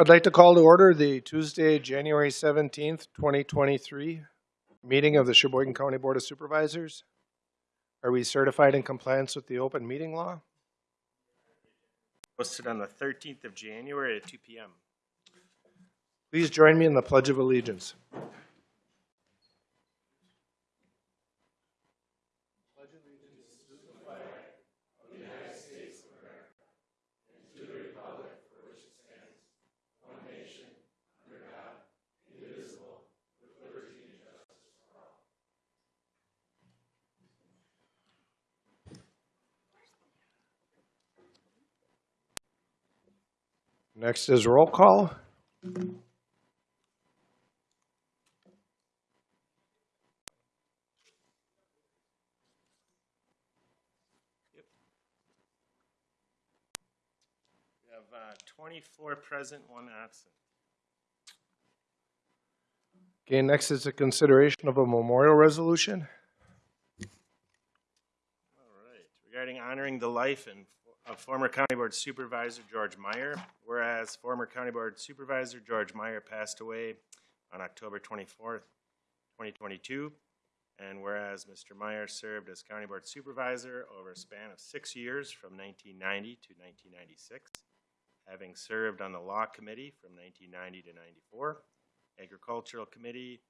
I'd like to call to order the Tuesday, January 17th, 2023 meeting of the Sheboygan County Board of Supervisors. Are we certified in compliance with the open meeting law? Posted on the 13th of January at 2 PM. Please join me in the Pledge of Allegiance. Next is roll call. We have uh, 24 present, one absent. Okay, next is a consideration of a memorial resolution. All right. Regarding honoring the life and of former County Board Supervisor George Meyer, whereas former County Board Supervisor George Meyer passed away on October 24th, 2022, and whereas Mr. Meyer served as County Board Supervisor over a span of six years from 1990 to 1996, having served on the Law Committee from 1990 to 94, Agricultural Committee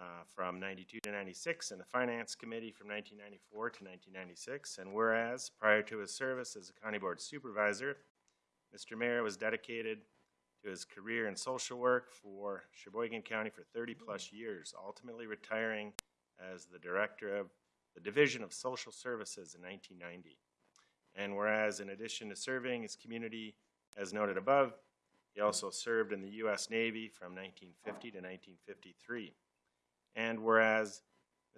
uh, from 92 to 96, and the Finance Committee from 1994 to 1996. And whereas, prior to his service as a County Board Supervisor, Mr. Meyer was dedicated to his career in social work for Sheboygan County for 30-plus years, ultimately retiring as the Director of the Division of Social Services in 1990. And whereas, in addition to serving his community, as noted above, he also served in the U.S. Navy from 1950 to 1953. And whereas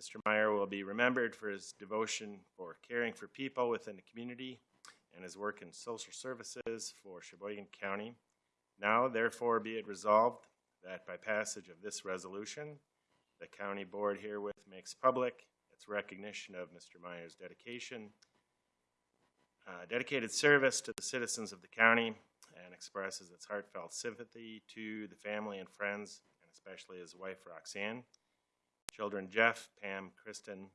Mr. Meyer will be remembered for his devotion for caring for people within the community and his work in social services for Sheboygan County, now therefore be it resolved that by passage of this resolution, the county board herewith makes public its recognition of Mr. Meyer's dedication, uh, dedicated service to the citizens of the county, and expresses its heartfelt sympathy to the family and friends, and especially his wife Roxanne, Children Jeff, Pam, Kristen,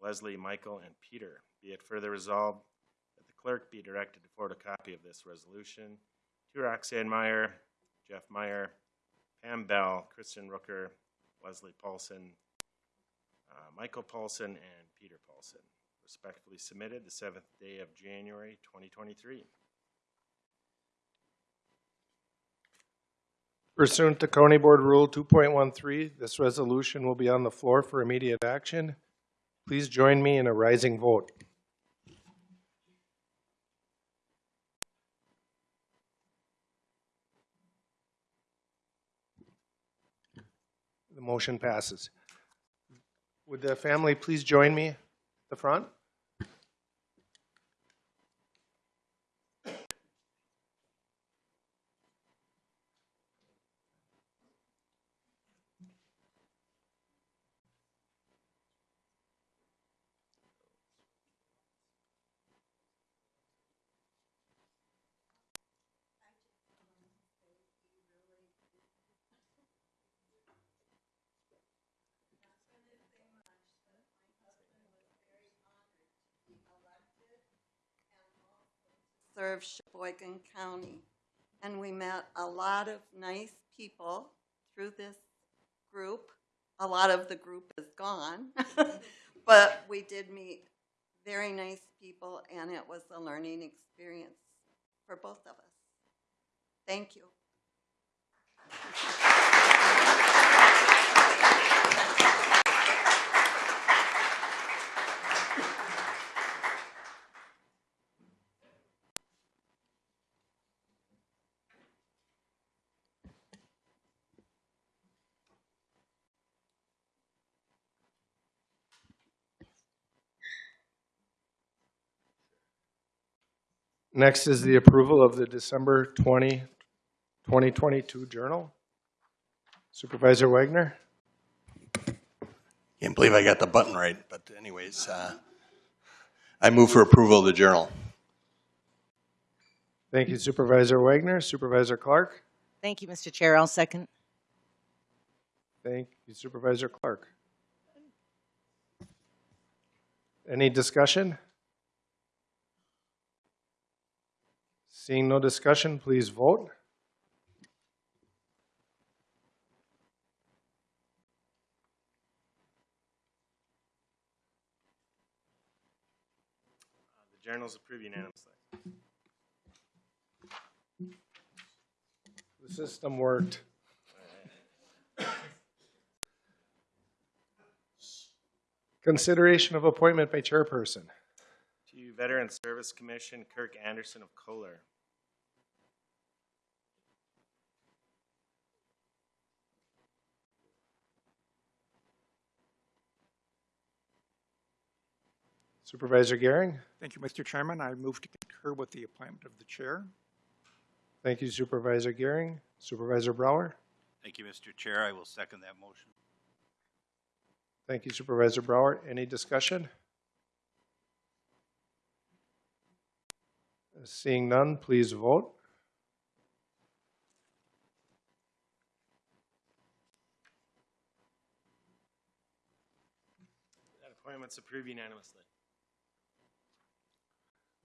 Leslie, Michael, and Peter. Be it further resolved that the clerk be directed to forward a copy of this resolution to Roxanne Meyer, Jeff Meyer, Pam Bell, Kristen Rooker, Leslie Paulson, uh, Michael Paulson, and Peter Paulson. Respectfully submitted the seventh day of January 2023. Pursuant to County Board Rule 2.13, this resolution will be on the floor for immediate action. Please join me in a rising vote. The motion passes. Would the family please join me at the front? Serve Sheboygan County. And we met a lot of nice people through this group. A lot of the group is gone, but we did meet very nice people, and it was a learning experience for both of us. Thank you. Next is the approval of the December 20, 2022 journal. Supervisor Wagner? Can't believe I got the button right, but anyways, uh, I move for approval of the journal. Thank you Supervisor Wagner. Supervisor Clark? Thank you, Mr. Chair. I'll second. Thank you Supervisor Clark. Any discussion? Seeing no discussion, please vote. The journal's approved unanimously. The system worked. Consideration of appointment by chairperson. To Veteran Service Commission, Kirk Anderson of Kohler. Supervisor Gehring? Thank you, Mr. Chairman. I move to concur with the appointment of the chair. Thank you Supervisor Gehring. Supervisor Brower? Thank you, Mr. Chair. I will second that motion. Thank you Supervisor Brower. Any discussion? Seeing none, please vote. That appointment's approved unanimously.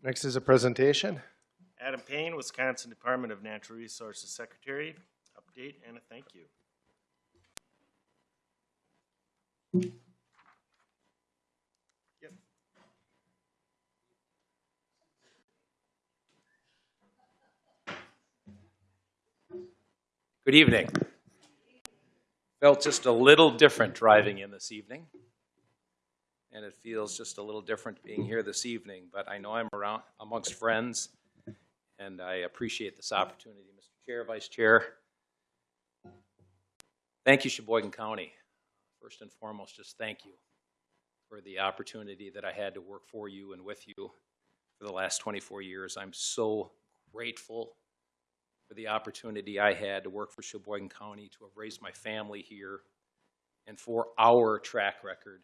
Next is a presentation. Adam Payne, Wisconsin Department of Natural Resources Secretary, update and a thank you. Yep. Good evening. Felt just a little different driving in this evening. And it feels just a little different being here this evening, but I know I'm around amongst friends and I appreciate this opportunity. Mr. Chair, Vice Chair, thank you Sheboygan County. First and foremost, just thank you for the opportunity that I had to work for you and with you for the last 24 years. I'm so grateful for the opportunity I had to work for Sheboygan County, to have raised my family here, and for our track record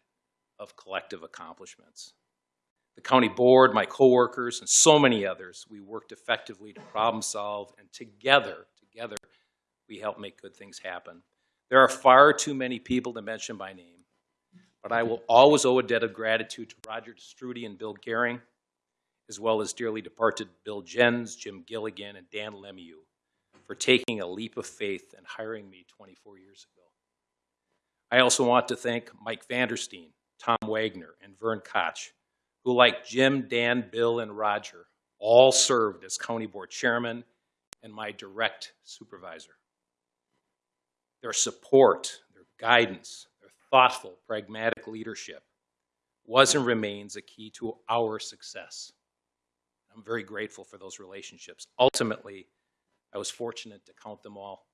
of collective accomplishments. The county board, my coworkers, and so many others, we worked effectively to problem solve, and together, together, we helped make good things happen. There are far too many people to mention by name, but I will always owe a debt of gratitude to Roger Strudy and Bill Gehring, as well as dearly departed Bill Jens, Jim Gilligan, and Dan Lemieux for taking a leap of faith and hiring me 24 years ago. I also want to thank Mike Vandersteen, Tom Wagner, and Vern Koch, who, like Jim, Dan, Bill, and Roger, all served as county board chairman and my direct supervisor. Their support, their guidance, their thoughtful, pragmatic leadership was and remains a key to our success. I'm very grateful for those relationships. Ultimately, I was fortunate to count them all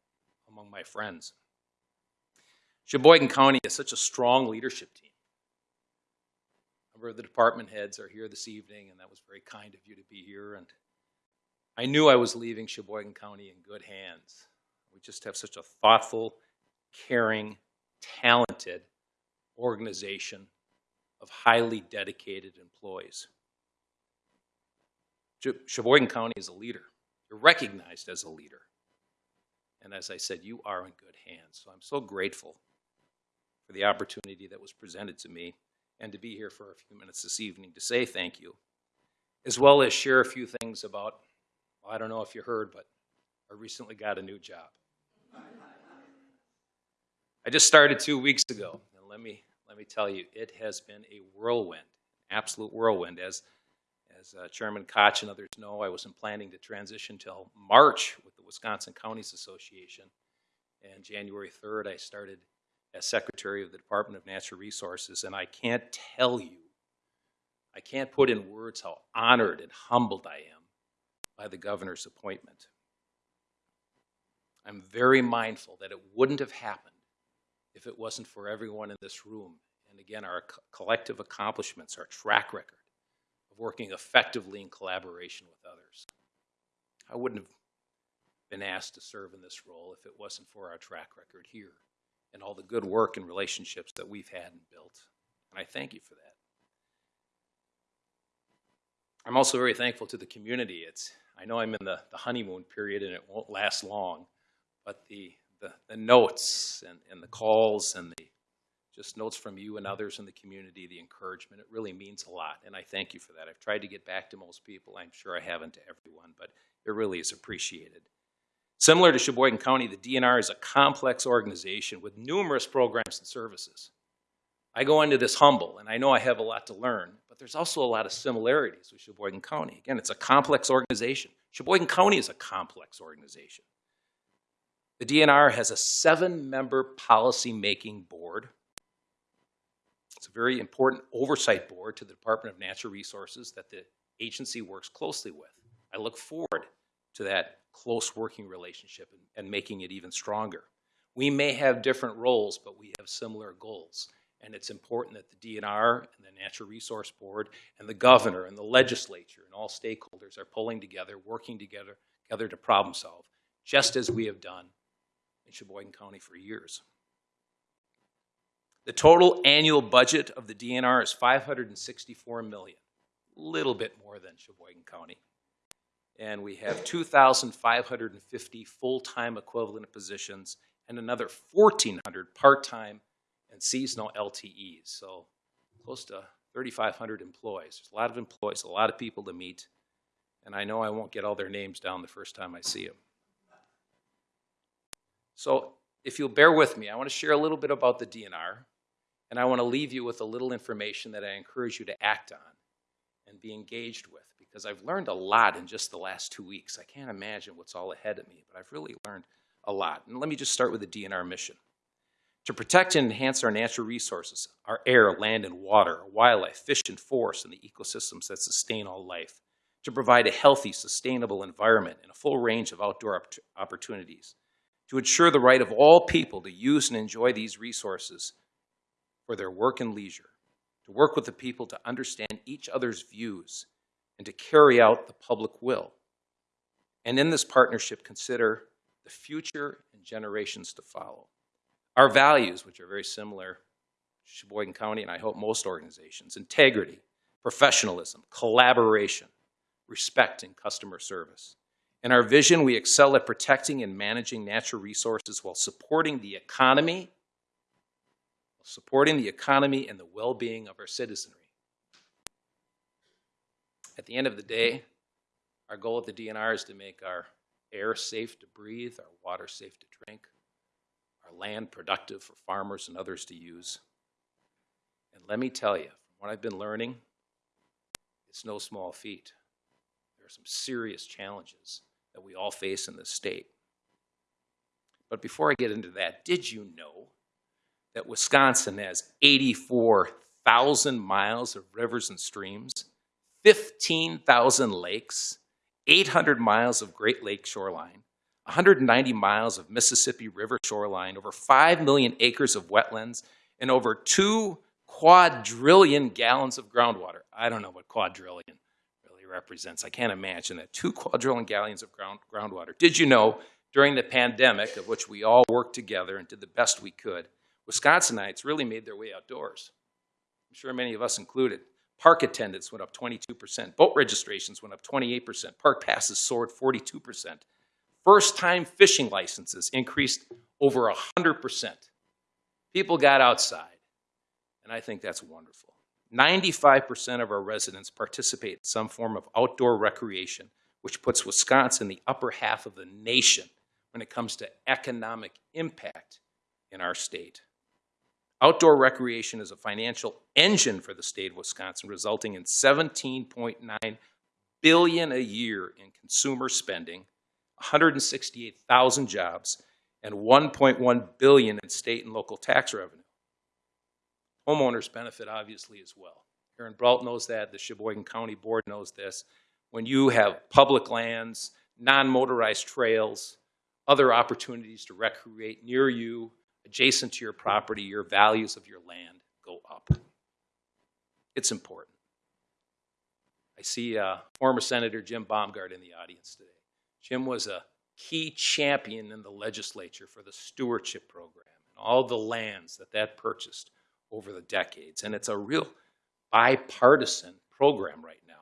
among my friends. Sheboygan County is such a strong leadership team. Of the department heads are here this evening, and that was very kind of you to be here. And I knew I was leaving Sheboygan County in good hands. We just have such a thoughtful, caring, talented organization of highly dedicated employees. Sheboygan County is a leader. You're recognized as a leader. And as I said, you are in good hands. So I'm so grateful for the opportunity that was presented to me and to be here for a few minutes this evening to say thank you, as well as share a few things about, well, I don't know if you heard, but I recently got a new job. I just started two weeks ago, and let me, let me tell you, it has been a whirlwind, absolute whirlwind. As as uh, Chairman Koch and others know, I wasn't planning to transition till March with the Wisconsin Counties Association. And January 3rd, I started as Secretary of the Department of Natural Resources. And I can't tell you, I can't put in words how honored and humbled I am by the governor's appointment. I'm very mindful that it wouldn't have happened if it wasn't for everyone in this room. And again, our co- collective accomplishments, our track record of working effectively in collaboration with others. I wouldn't have been asked to serve in this role if it wasn't for our track record here and all the good work and relationships that we've had and built. And I thank you for that. I'm also very thankful to the community. It's, I know I'm in the, the honeymoon period and it won't last long, but the, the, the notes and, and the calls and the just notes from you and others in the community, the encouragement, it really means a lot. And I thank you for that. I've tried to get back to most people. I'm sure I haven't to everyone, but it really is appreciated. Similar to Sheboygan County, the DNR is a complex organization with numerous programs and services. I go into this humble, and I know I have a lot to learn, but there's also a lot of similarities with Sheboygan County. Again, it's a complex organization. Sheboygan County is a complex organization. The DNR has a seven-member policy-making board. It's a very important oversight board to the Department of Natural Resources that the agency works closely with. I look forward to that close working relationship and, and making it even stronger. We may have different roles, but we have similar goals. And it's important that the DNR and the Natural Resource Board and the governor and the legislature and all stakeholders are pulling together, working together, together to problem solve, just as we have done in Sheboygan County for years. The total annual budget of the DNR is 564 million, a little bit more than Sheboygan County. And we have 2,550 full-time equivalent positions and another 1,400 part-time and seasonal LTEs. So close to 3,500 employees. There's a lot of employees, a lot of people to meet. And I know I won't get all their names down the first time I see them. So if you'll bear with me, I want to share a little bit about the DNR. And I want to leave you with a little information that I encourage you to act on and be engaged with because I've learned a lot in just the last two weeks. I can't imagine what's all ahead of me, but I've really learned a lot. And let me just start with the DNR mission. To protect and enhance our natural resources, our air, land, and water, wildlife, fish and forest, and the ecosystems that sustain all life. To provide a healthy, sustainable environment and a full range of outdoor opp- opportunities. To ensure the right of all people to use and enjoy these resources for their work and leisure. To work with the people to understand each other's views and to carry out the public will. And in this partnership, consider the future and generations to follow. Our values, which are very similar to Sheboygan County and I hope most organizations, integrity, professionalism, collaboration, respect, and customer service. In our vision, we excel at protecting and managing natural resources while supporting the economy, supporting the economy and the well-being of our citizenry. At the end of the day, mm-hmm. our goal at the DNR is to make our air safe to breathe, our water safe to drink, our land productive for farmers and others to use. And let me tell you, from what I've been learning, it's no small feat. There are some serious challenges that we all face in this state. But before I get into that, did you know that Wisconsin has 84,000 miles of rivers and streams, 15,000 lakes, 800 miles of Great Lake shoreline, 190 miles of Mississippi River shoreline, over 5 million acres of wetlands, and over 2 quadrillion gallons of groundwater. I don't know what quadrillion really represents. I can't imagine that. 2 quadrillion gallons of ground, groundwater. Did you know during the pandemic, of which we all worked together and did the best we could, Wisconsinites really made their way outdoors. I'm sure many of us included. Park attendance went up 22%. Boat registrations went up 28%. Park passes soared 42%. First time fishing licenses increased over 100%. People got outside, and I think that's wonderful. 95% of our residents participate in some form of outdoor recreation, which puts Wisconsin in the upper half of the nation when it comes to economic impact in our state. Outdoor recreation is a financial engine for the state of Wisconsin, resulting in 17.9 billion a year in consumer spending, 168,000 jobs, and 1.1 billion in state and local tax revenue. Homeowners benefit obviously as well. Aaron Brault knows that, the Sheboygan County Board knows this. When you have public lands, non-motorized trails, other opportunities to recreate near you, adjacent to your property, your values of your land go up. It's important. I see uh, former Senator Jim Baumgart in the audience today. Jim was a key champion in the legislature for the stewardship program and all the lands that that purchased over the decades. And it's a real bipartisan program right now.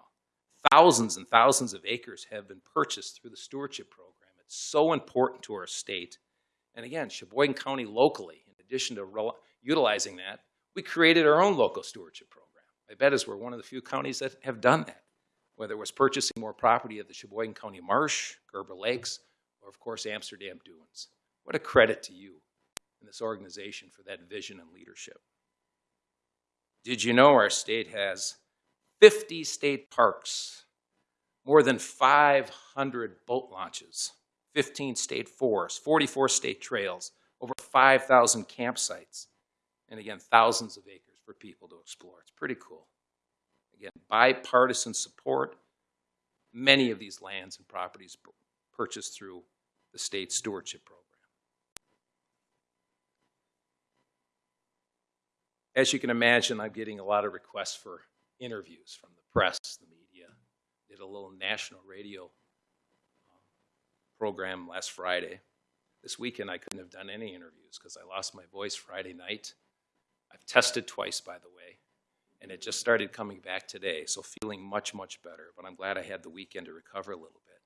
Thousands and thousands of acres have been purchased through the stewardship program. It's so important to our state. And again, Sheboygan County locally, in addition to utilizing that, we created our own local stewardship program. I bet is we're one of the few counties that have done that, whether it was purchasing more property at the Sheboygan County Marsh, Gerber Lakes, or of course Amsterdam Dunes. What a credit to you and this organization for that vision and leadership. Did you know our state has 50 state parks, more than 500 boat launches, 15 state forests, 44 state trails, over 5,000 campsites, and again, thousands of acres for people to explore. It's pretty cool. Again, bipartisan support. Many of these lands and properties purchased through the state stewardship program. As you can imagine, I'm getting a lot of requests for interviews from the press, the media. Did a little national radio program last Friday. This weekend, I couldn't have done any interviews because I lost my voice Friday night. I've tested twice, by the way, and it just started coming back today, so feeling much, much better. But I'm glad I had the weekend to recover a little bit.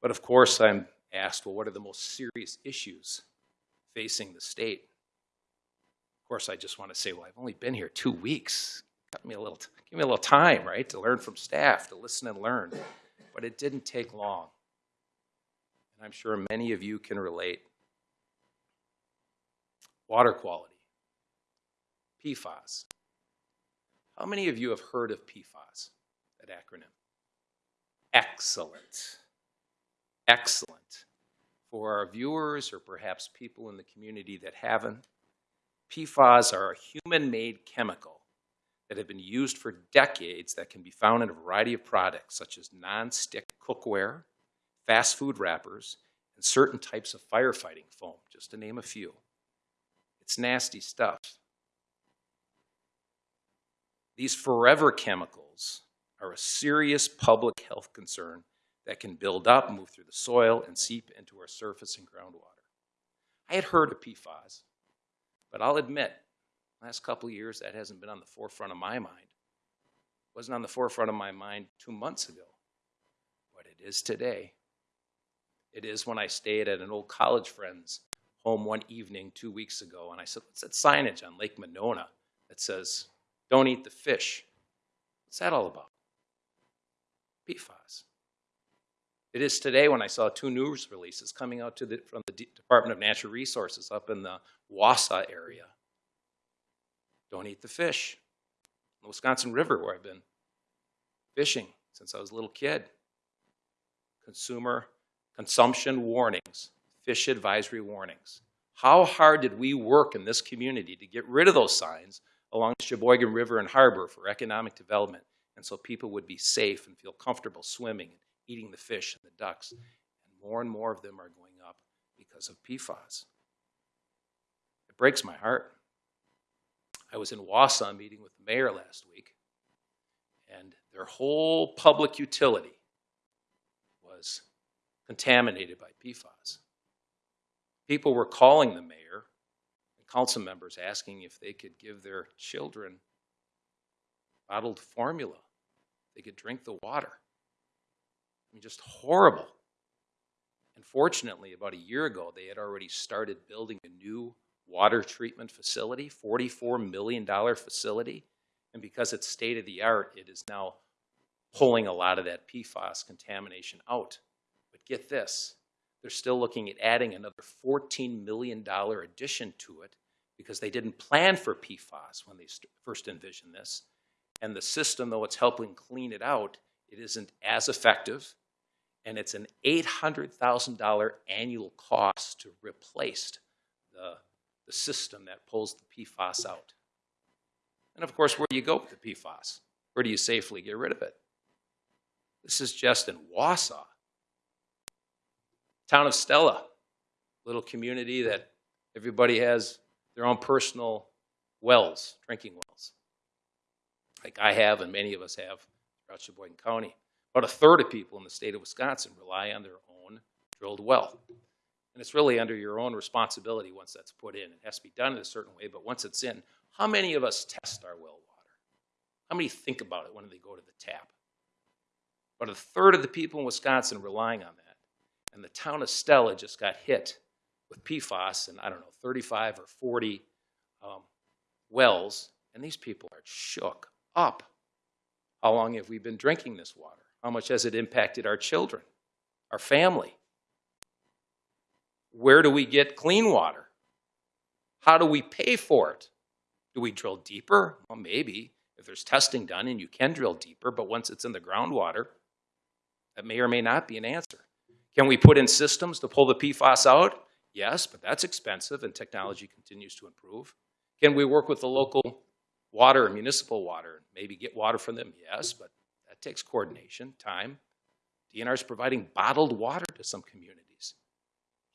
But of course, I'm asked, well, what are the most serious issues facing the state? Of course, I just want to say, well, I've only been here two weeks. Got me a little, give me a little time, right, to learn from staff, to listen and learn. But it didn't take long. And I'm sure many of you can relate. Water quality. PFAS. How many of you have heard of PFAS, that acronym? Excellent. Excellent. For our viewers or perhaps people in the community that haven't, PFAS are a human-made chemical that have been used for decades that can be found in a variety of products such as non-stick cookware, fast food wrappers, and certain types of firefighting foam, just to name a few. It's nasty stuff. These forever chemicals are a serious public health concern that can build up, move through the soil, and seep into our surface and groundwater. I had heard of PFAS, but I'll admit, last couple of years that hasn't been on the forefront of my mind. It wasn't on the forefront of my mind two months ago, but it is today. It is when I stayed at an old college friend's home one evening two weeks ago, and I said, What's that signage on Lake Monona that says, Don't eat the fish? What's that all about? PFAS. It is today when I saw two news releases coming out the, from the D- Department of Natural Resources up in the Wausau area. Don't eat the fish. The Wisconsin River, where I've been fishing since I was a little kid. Consumer consumption warnings, fish advisory warnings. How hard did we work in this community to get rid of those signs along the Sheboygan River and Harbor for economic development and so people would be safe and feel comfortable swimming and eating the fish and the ducks? And more and more of them are going up because of PFAS. It breaks my heart. I was in Wausau meeting with the mayor last week, and their whole public utility contaminated by PFAS. People were calling the mayor and council members asking if they could give their children bottled formula. They could drink the water. I mean, just horrible. And fortunately, about a year ago, they had already started building a new water treatment facility, $44 million facility. And because it's state of the art, it is now pulling a lot of that PFAS contamination out. Get this, they're still looking at adding another $14 million addition to it because they didn't plan for PFAS when they first envisioned this. And the system, though it's helping clean it out, it isn't as effective. And it's an $800,000 annual cost to replace the, the system that pulls the PFAS out. And of course, where do you go with the PFAS? Where do you safely get rid of it? This is just in Wausau. Town of Stella, little community that everybody has their own personal wells, drinking wells, like I have and many of us have throughout Sheboygan County. About a third of people in the state of Wisconsin rely on their own drilled well. And it's really under your own responsibility once that's put in. It has to be done in a certain way, but once it's in, how many of us test our well water? How many think about it when they go to the tap? About a third of the people in Wisconsin relying on that. And the town of Stella just got hit with PFAS and I don't know, 35 or 40 um, wells, and these people are shook up. How long have we been drinking this water? How much has it impacted our children, our family? Where do we get clean water? How do we pay for it? Do we drill deeper? Well, maybe if there's testing done and you can drill deeper, but once it's in the groundwater, that may or may not be an answer. Can we put in systems to pull the PFAS out? Yes, but that's expensive and technology continues to improve. Can we work with the local water, municipal water, maybe get water from them? Yes, but that takes coordination, time. DNR is providing bottled water to some communities,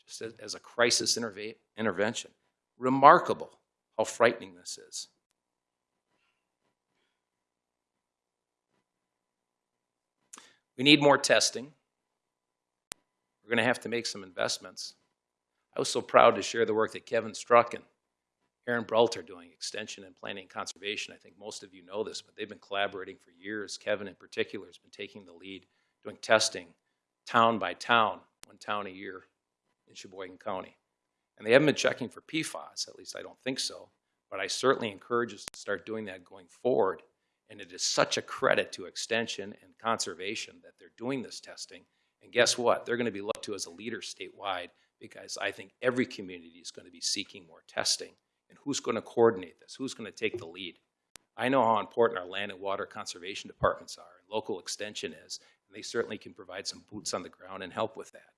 just as, as a crisis intervention. Remarkable how frightening this is. We need more testing. We're going to have to make some investments. I was so proud to share the work that Kevin Struck and Aaron Brault are doing, extension and planning and conservation. I think most of you know this, but they've been collaborating for years. Kevin in particular has been taking the lead, doing testing town by town, one town a year in Sheboygan County. And they haven't been checking for PFAS, at least I don't think so, but I certainly encourage us to start doing that going forward. And it is such a credit to extension and conservation that they're doing this testing. And guess what? They're going to be looked to as a leader statewide because I think every community is going to be seeking more testing. And who's going to coordinate this? Who's going to take the lead? I know how important our land and water conservation departments are, and local extension is, and they certainly can provide some boots on the ground and help with that.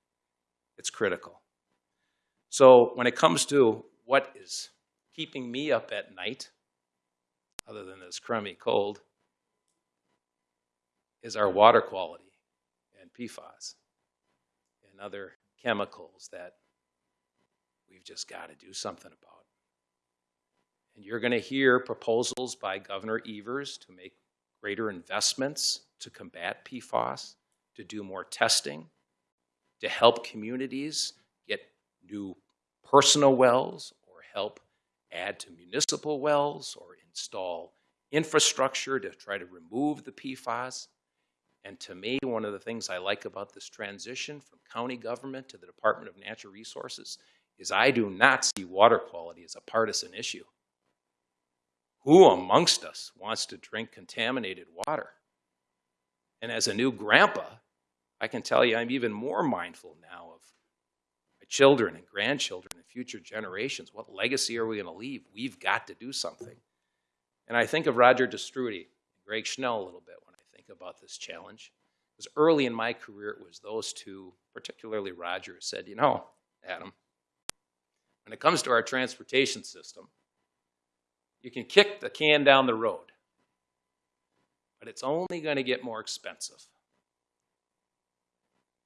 It's critical. So when it comes to what is keeping me up at night, other than this crummy cold, is our water quality PFAS and other chemicals that we've just got to do something about. And you're going to hear proposals by Governor Evers to make greater investments to combat PFAS, to do more testing, to help communities get new personal wells or help add to municipal wells or install infrastructure to try to remove the PFAS. And to me, one of the things I like about this transition from county government to the Department of Natural Resources is I do not see water quality as a partisan issue. Who amongst us wants to drink contaminated water? And as a new grandpa, I can tell you I'm even more mindful now of my children and grandchildren and future generations. What legacy are we going to leave? We've got to do something. And I think of Roger Te Stroete, Greg Schnell a little bit about this challenge. Because early in my career, it was those two, particularly Roger, said, you know, Adam, when it comes to our transportation system, you can kick the can down the road, but it's only going to get more expensive.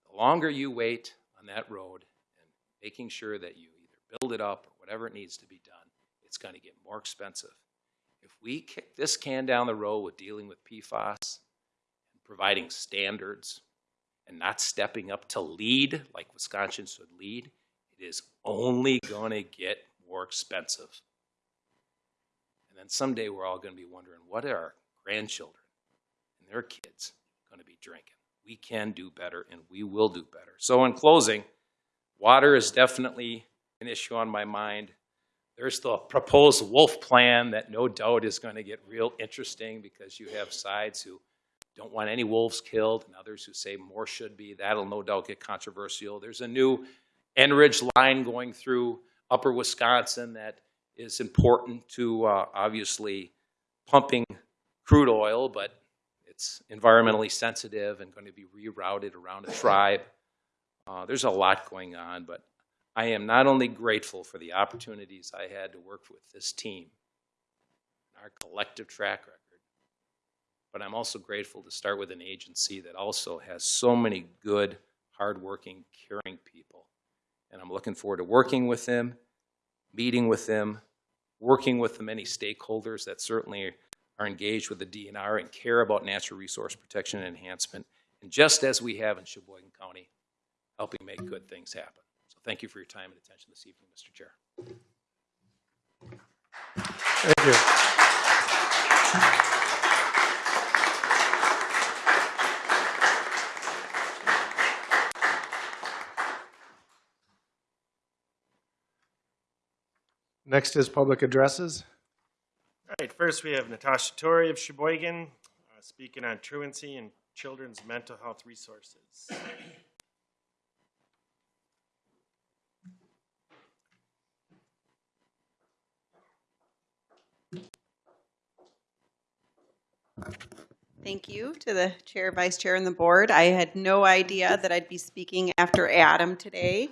The longer you wait on that road and making sure that you either build it up or whatever it needs to be done, it's going to get more expensive. If we kick this can down the road with dealing with PFAS, providing standards, and not stepping up to lead like Wisconsin should lead, it is only going to get more expensive. And then someday we're all going to be wondering what are our grandchildren and their kids going to be drinking? We can do better and we will do better. So, in closing, water is definitely an issue on my mind. There's the proposed wolf plan that no doubt is going to get real interesting because you have sides who don't want any wolves killed and others who say more should be. That'll no doubt get controversial. There's a new Enbridge line going through upper Wisconsin that is important to uh, obviously pumping crude oil, but it's environmentally sensitive and going to be rerouted around a tribe. Uh, there's a lot going on, but I am not only grateful for the opportunities I had to work with this team, our collective track record, but I'm also grateful to start with an agency that also has so many good, hardworking, caring people. And I'm looking forward to working with them, meeting with them, working with the many stakeholders that certainly are engaged with the DNR and care about natural resource protection and enhancement, and just as we have in Sheboygan County, helping make good things happen. So thank you for your time and attention this evening, Mr. Chair. Thank you. Next is public addresses. All right, first we have Natasha Torrey of Sheboygan, uh, speaking on truancy and children's mental health resources. Thank you to the chair, vice chair, and the board. I had no idea that I'd be speaking after Adam today.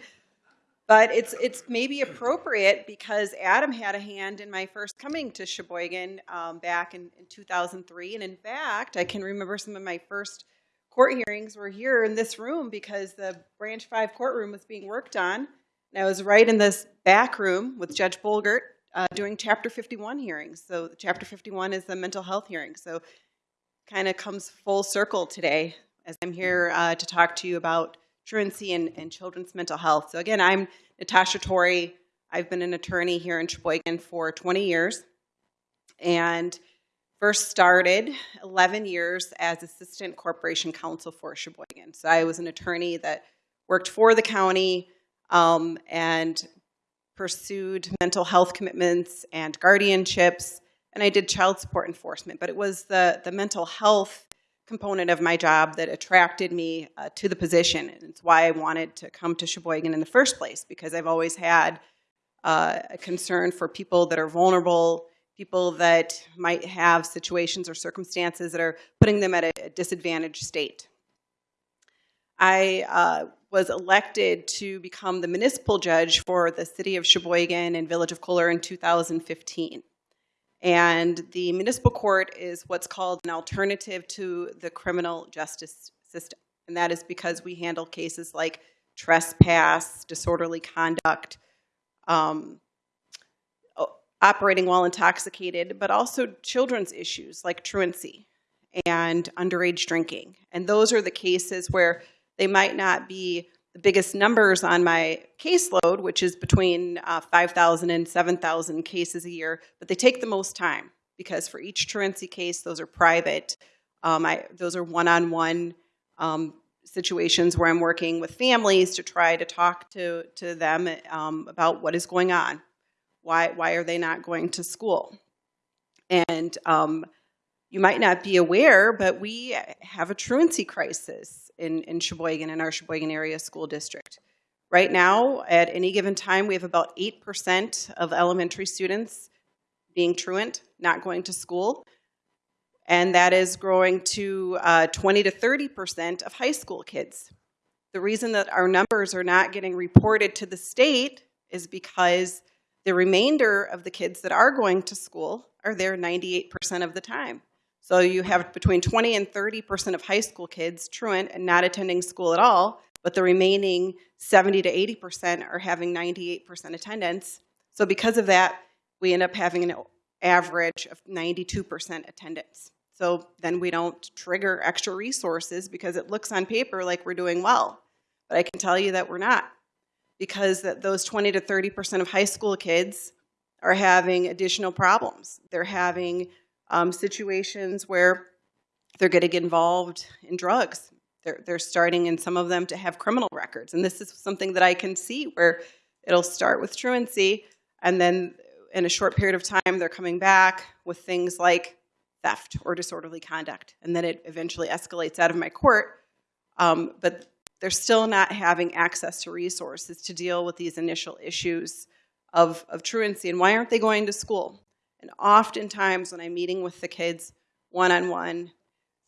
But it's, it's maybe appropriate because Adam had a hand in my first coming to Sheboygan um, back in, in 2003. And in fact, I can remember some of my first court hearings were here in this room because the Branch 5 courtroom was being worked on. And I was right in this back room with Judge Bolgert uh, doing Chapter 51 hearings. So Chapter 51 is the mental health hearing. So kind of comes full circle today as I'm here uh, to talk to you about truancy and, and children's mental health. So again, I'm Natasha Torrey. I've been an attorney here in Sheboygan for 20 years and first started 11 years as assistant corporation counsel for Sheboygan. So I was an attorney that worked for the county um, and pursued mental health commitments and guardianships and I did child support enforcement, but it was the, the mental health component of my job that attracted me uh, to the position. And it's why I wanted to come to Sheboygan in the first place, because I've always had uh, a concern for people that are vulnerable, people that might have situations or circumstances that are putting them at a, disadvantaged state. I uh, was elected to become the municipal judge for the city of Sheboygan and village of Kohler in 2015. And the municipal court is what's called an alternative to the criminal justice system. And that is because we handle cases like trespass, disorderly conduct, um, operating while intoxicated, but also children's issues like truancy and underage drinking. And those are the cases where they might not be the biggest numbers on my caseload, which is between uh, 5,000 and 7,000 cases a year, but they take the most time because for each truancy case, those are private. Um, I, those are one-on-one um, situations where I'm working with families to try to talk to, to them um, about what is going on. Why, why are they not going to school? And um, you might not be aware, but we have a truancy crisis in, in Sheboygan, in our Sheboygan area school district. Right now, at any given time, we have about 8% of elementary students being truant, not going to school. And that is growing to uh, 20 to 30% of high school kids. The reason that our numbers are not getting reported to the state is because the remainder of the kids that are going to school are there 98% of the time. So you have between 20 and 30% of high school kids truant and not attending school at all, but the remaining 70 to 80% are having 98% attendance. So because of that, we end up having an average of 92% attendance. So then we don't trigger extra resources because it looks on paper like we're doing well. But I can tell you that we're not because that those 20 to 30% of high school kids are having additional problems. They're having um, situations where they're going to get involved in drugs. They're, they're starting in some of them to have criminal records. And this is something that I can see where it'll start with truancy and then in a short period of time they're coming back with things like theft or disorderly conduct. And then it eventually escalates out of my court. Um, but they're still not having access to resources to deal with these initial issues of, of truancy. And why aren't they going to school? And oftentimes when I'm meeting with the kids one-on-one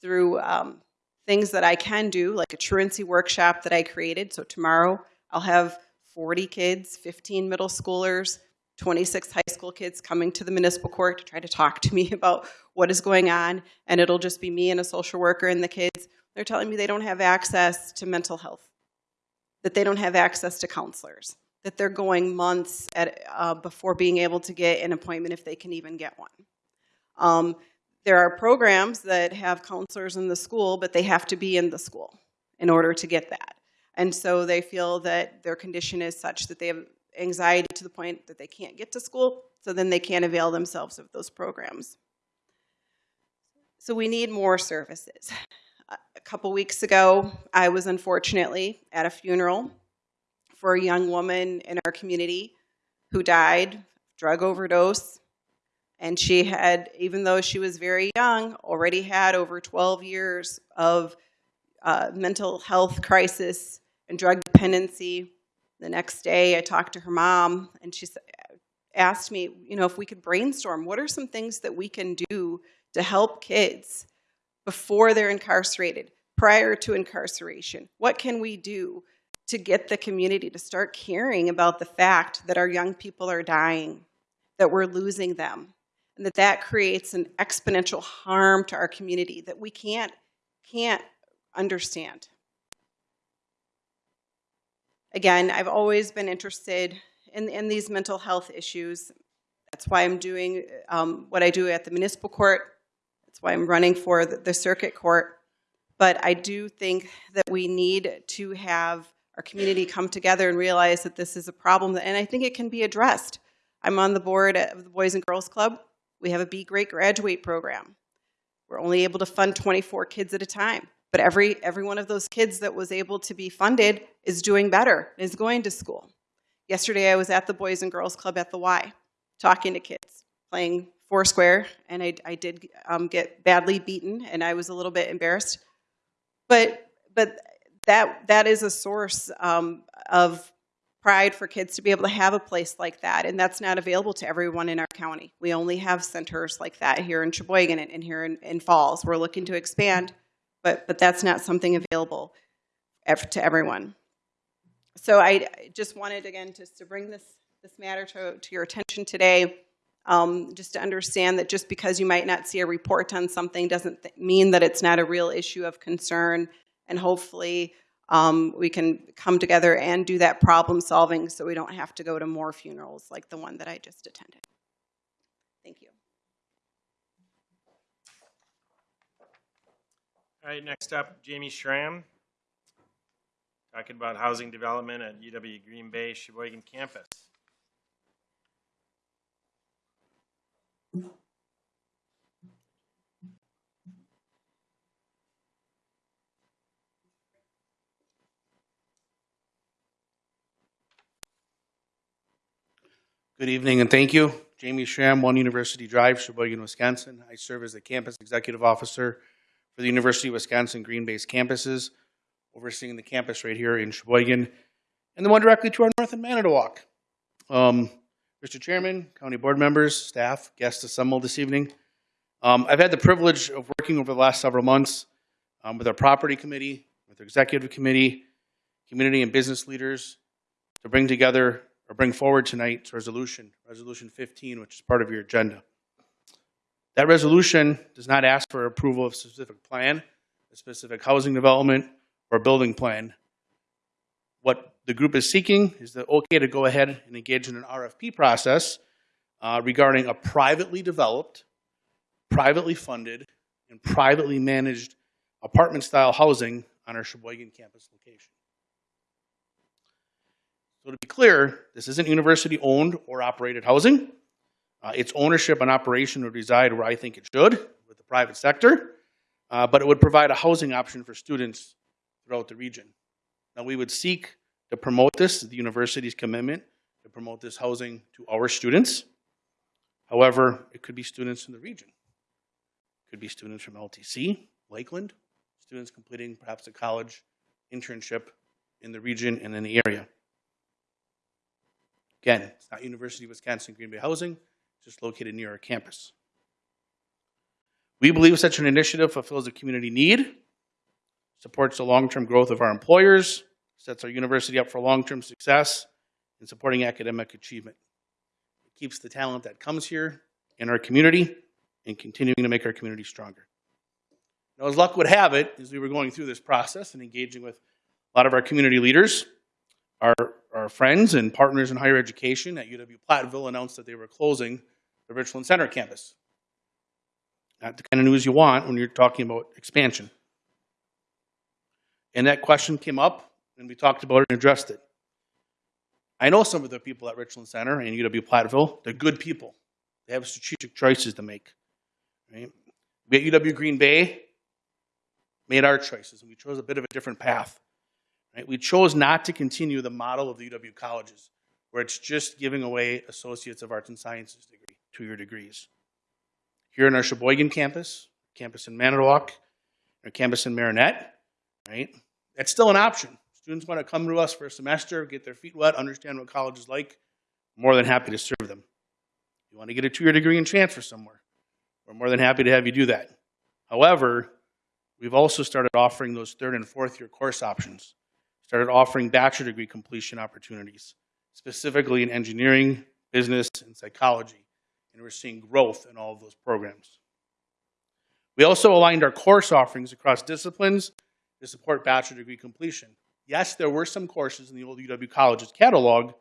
through um, things that I can do, like a truancy workshop that I created. So tomorrow I'll have 40 kids, 15 middle schoolers, 26 high school kids coming to the municipal court to try to talk to me about what is going on. And it'll just be me and a social worker and the kids. They're telling me they don't have access to mental health, that they don't have access to counselors, that they're going months at, uh, before being able to get an appointment if they can even get one. Um, there are programs that have counselors in the school, but they have to be in the school in order to get that. And so they feel that their condition is such that they have anxiety to the point that they can't get to school, so then they can't avail themselves of those programs. So we need more services. A couple weeks ago, I was unfortunately at a funeral for a young woman in our community who died, drug overdose, and she had, even though she was very young, already had over 12 years of uh, mental health crisis and drug dependency. The next day, I talked to her mom, and she asked me, you know, if we could brainstorm, what are some things that we can do to help kids before they're incarcerated, prior to incarceration? What can we do to get the community to start caring about the fact that our young people are dying, that we're losing them, and that that creates an exponential harm to our community that we can't can't understand. Again, I've always been interested in, in these mental health issues. That's why I'm doing um, what I do at the municipal court. That's why I'm running for the, the circuit court. But I do think that we need to have our community come together and realize that this is a problem, and I think it can be addressed. I'm on the board of the Boys and Girls Club. We have a Be Great Graduate program. We're only able to fund 24 kids at a time, but every, every one of those kids that was able to be funded is doing better, is going to school. Yesterday, I was at the Boys and Girls Club at the Y, talking to kids, playing Foursquare, and I, I did um, get badly beaten, and I was a little bit embarrassed. But, but that, that is a source um, of pride for kids to be able to have a place like that, and that's not available to everyone in our county. We only have centers like that here in Sheboygan and, and here in, in Falls. We're looking to expand, but, but that's not something available to everyone. So I just wanted, again, just to bring this, this matter to, to your attention today, um, just to understand that just because you might not see a report on something doesn't th- mean that it's not a real issue of concern, and hopefully um, we can come together and do that problem solving so we don't have to go to more funerals like the one that I just attended. Thank you. All right, next up, Jamie Schramm. Talking about housing development at UW Green Bay Sheboygan campus. Good evening and thank you. Jamie Schramm, One University Drive, Sheboygan, Wisconsin. I serve as the campus executive officer for the University of Wisconsin Green Bay's campuses, overseeing the campus right here in Sheboygan, and the one directly to our north in Manitowoc. Um, Mr. Chairman, county board members, staff, guests assembled this evening. Um, I've had the privilege of working over the last several months um, with our property committee, with our executive committee, community and business leaders to bring together or bring forward tonight's resolution, Resolution 15, which is part of your agenda. That resolution does not ask for approval of a specific plan, a specific housing development, or building plan. What the group is seeking is the okay to go ahead and engage in an RFP process uh, regarding a privately developed, privately funded, and privately managed apartment-style housing on our Sheboygan campus location. So to be clear, this isn't university-owned or operated housing. Uh, its ownership and operation would reside where I think it should, with the private sector, uh, but it would provide a housing option for students throughout the region. Now, we would seek to promote this, the university's commitment to promote this housing to our students. However, it could be students in the region. It could be students from LTC, Lakeland, students completing perhaps a college internship in the region and in the area. Again, it's not University of Wisconsin Green Bay Housing, just located near our campus. We believe such an initiative fulfills a community need, supports the long-term growth of our employers, sets our university up for long-term success, and supporting academic achievement. It keeps the talent that comes here in our community and continuing to make our community stronger. Now, as luck would have it, as we were going through this process and engaging with a lot of our community leaders, our, our friends and partners in higher education at UW Platteville announced that they were closing the Richland Center campus. Not the kind of news you want when you're talking about expansion. And that question came up, and we talked about it and addressed it. I know some of the people at Richland Center and UW Platteville. They're good people. They have strategic choices to make. Right? We at UW Green Bay made our choices, and we chose a bit of a different path. Right? We chose not to continue the model of the UW colleges, where it's just giving away Associates of Arts and Sciences degree, two-year degrees. Here in our Sheboygan campus, campus in Manitowoc, our campus in Marinette, right? That's still an option. Students want to come to us for a semester, get their feet wet, understand what college is like. More than happy to serve them. You want to get a two-year degree and transfer somewhere. We're more than happy to have you do that. However, we've also started offering those third and fourth year course options. Started offering bachelor degree completion opportunities, specifically in engineering, business, and psychology. And we're seeing growth in all of those programs. We also aligned our course offerings across disciplines to support bachelor degree completion. Yes, there were some courses in the old UW College's catalog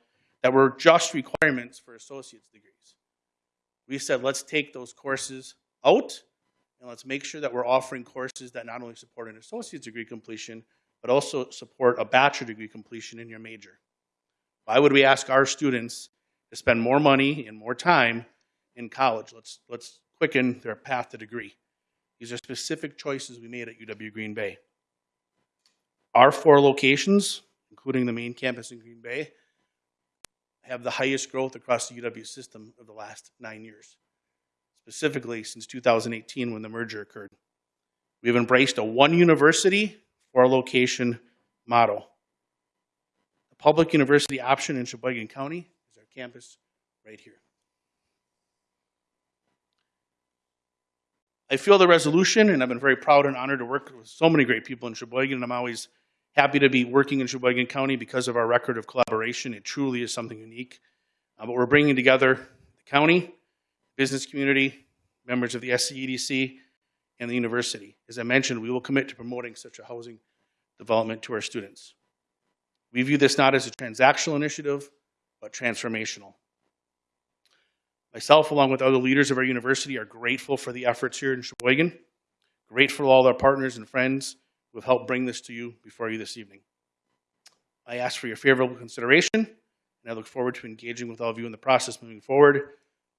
that were just requirements for associate's degrees. We said, let's take those courses out and let's make sure that we're offering courses that not only support an associate's degree completion, but also support a bachelor degree completion in your major. Why would we ask our students to spend more money and more time in college? Let's, let's quicken their path to degree. These are specific choices we made at UW Green Bay. Our four locations, including the main campus in Green Bay, have the highest growth across the UW system of the last nine years, specifically since 2018 when the merger occurred. We've embraced a one university, four location model. The public university option in Sheboygan County is our campus right here. I feel the resolution, and I've been very proud and honored to work with so many great people in Sheboygan, and I'm always happy to be working in Sheboygan County because of our record of collaboration. It truly is something unique. Uh, but we're bringing together the county, business community, members of the SCEDC, and the university. As I mentioned, we will commit to promoting such a housing development to our students. We view this not as a transactional initiative, but transformational. Myself, along with other leaders of our university, are grateful for the efforts here in Sheboygan, grateful to all our partners and friends who have helped bring this to you before you this evening. I ask for your favorable consideration, and I look forward to engaging with all of you in the process moving forward,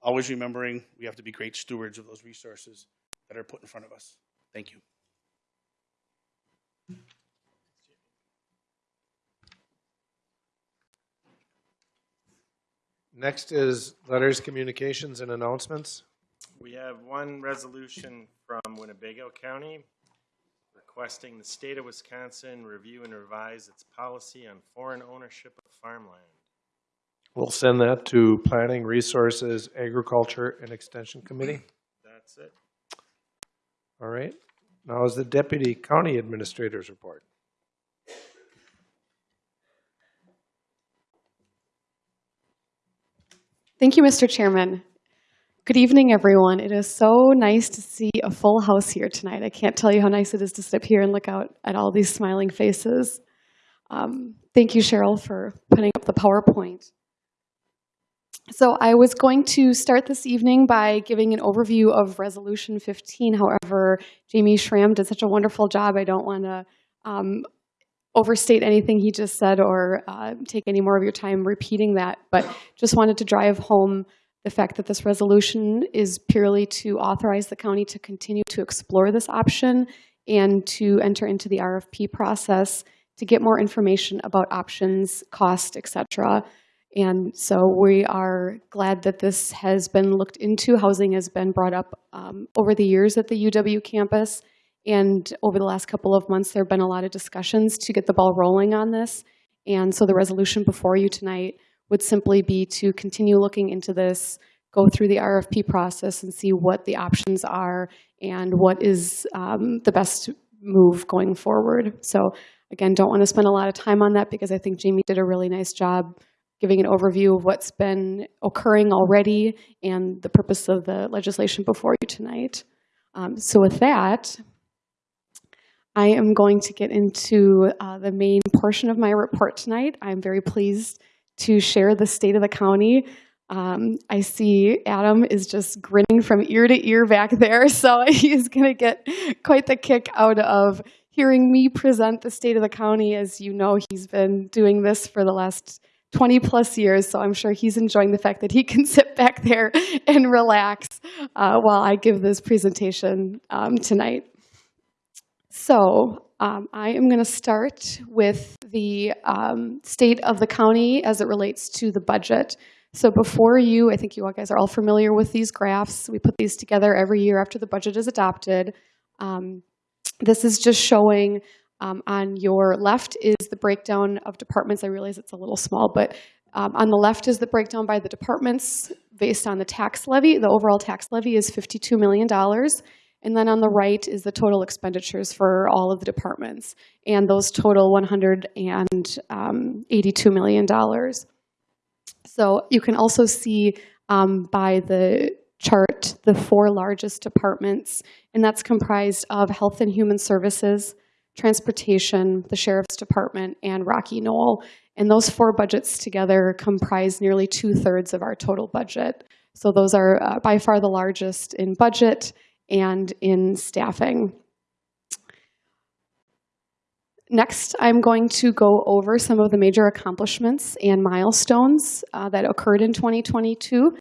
always remembering we have to be great stewards of those resources that are put in front of us. Thank you. Next is letters, communications, and announcements. We have one resolution from Winnebago County requesting the state of Wisconsin review and revise its policy on foreign ownership of farmland. We'll send that to Planning, Resources, Agriculture, and Extension Committee. That's it. All right. Now is the Deputy County Administrator's report. Thank you, Mr. Chairman. Good evening, everyone. It is so nice to see a full house here tonight. I can't tell you how nice it is to sit up here and look out at all these smiling faces. Um, thank you, Cheryl, for putting up the PowerPoint. So I was going to start this evening by giving an overview of Resolution 15. However, Jamie Schramm did such a wonderful job, I don't want to um, overstate anything he just said or uh, take any more of your time repeating that, but just wanted to drive home the fact that this resolution is purely to authorize the county to continue to explore this option and to enter into the RFP process to get more information about options, cost, et cetera. And so we are glad that this has been looked into. Housing has been brought up um, over the years at the UW campus. And over the last couple of months, there have been a lot of discussions to get the ball rolling on this. And so the resolution before you tonight would simply be to continue looking into this, go through the RFP process and see what the options are and what is um, the best move going forward. So again, don't want to spend a lot of time on that because I think Jamie did a really nice job giving an overview of what's been occurring already and the purpose of the legislation before you tonight. Um, so with that, I am going to get into uh, the main portion of my report tonight. I'm very pleased to share the state of the county. Um, I see Adam is just grinning from ear to ear back there, so he's going to get quite the kick out of hearing me present the state of the county. As you know, he's been doing this for the last 20 plus years, so I'm sure he's enjoying the fact that he can sit back there and relax uh, while I give this presentation um, tonight. So um, I am going to start with the um, state of the county as it relates to the budget. So before you, I think you all guys are all familiar with these graphs. We put these together every year after the budget is adopted. Um, this is just showing um, on your left is the breakdown of departments. I realize it's a little small, but um, on the left is the breakdown by the departments based on the tax levy. The overall tax levy is $52 million. And then on the right is the total expenditures for all of the departments. And those total $182 million. So you can also see um, by the chart the four largest departments, and that's comprised of Health and Human Services, Transportation, the Sheriff's Department, and Rocky Knoll. And those four budgets together comprise nearly two-thirds of our total budget. So those are uh, by far the largest in budget and in staffing. Next, I'm going to go over some of the major accomplishments and milestones uh, that occurred in 2022.